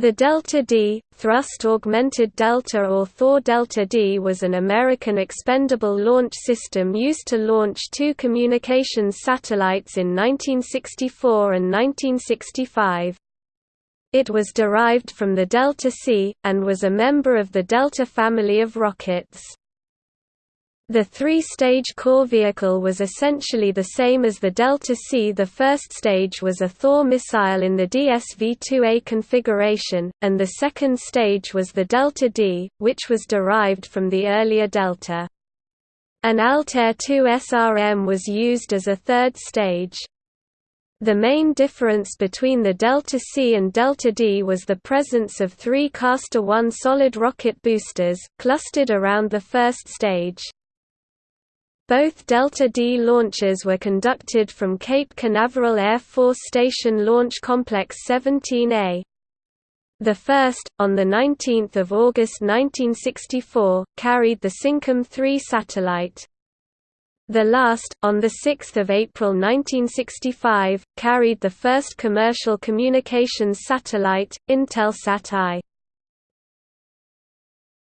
The Delta D, Thrust Augmented Delta or Thor Delta D was an American expendable launch system used to launch two communications satellites in 1964 and 1965. It was derived from the Delta C, and was a member of the Delta family of rockets. The three-stage core vehicle was essentially the same as the Delta C. The first stage was a Thor missile in the DSV-2A configuration, and the second stage was the Delta D, which was derived from the earlier Delta. An Altair 2 SRM was used as a third stage. The main difference between the Delta C and Delta D was the presence of three Castor 1 solid rocket boosters, clustered around the first stage. Both Delta D launches were conducted from Cape Canaveral Air Force Station Launch Complex 17A. The first, on 19 August 1964, carried the Syncom 3 satellite. The last, on 6 April 1965, carried the first commercial communications satellite, Intelsat I.